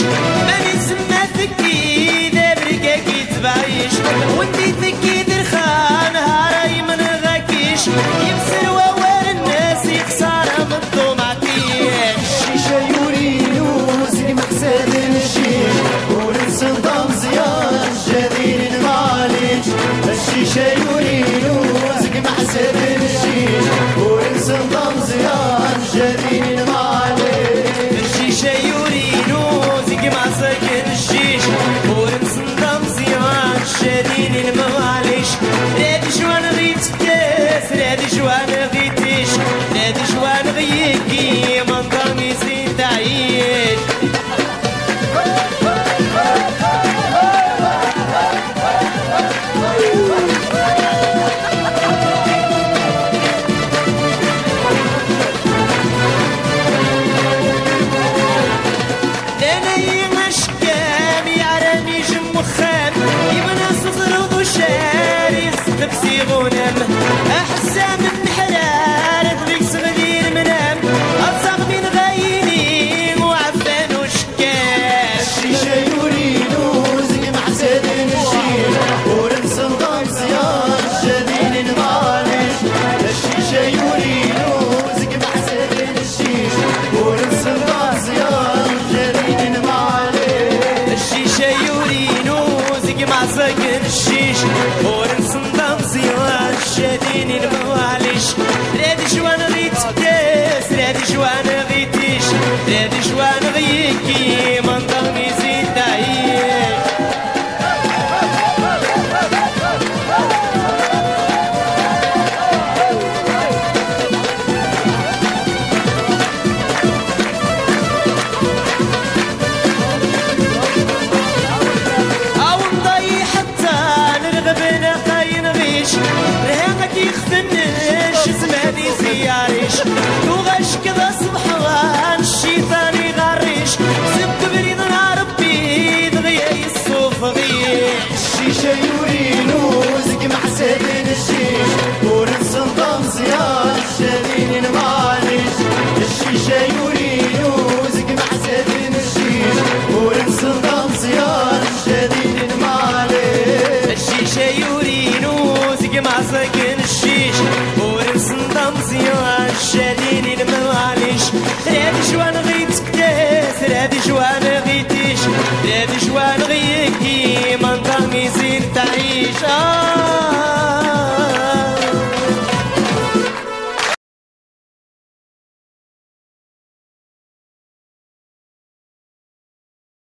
Thank you. forsaken فقر الشيش ورسم ضمزي وشديني المواليش كان الشيش ورسنطم زيان الشديد المغاليش رادي جوان غيتك تاس رادي جوان غيتيش رادي جوان غيكي منطق ميزين تعيش آه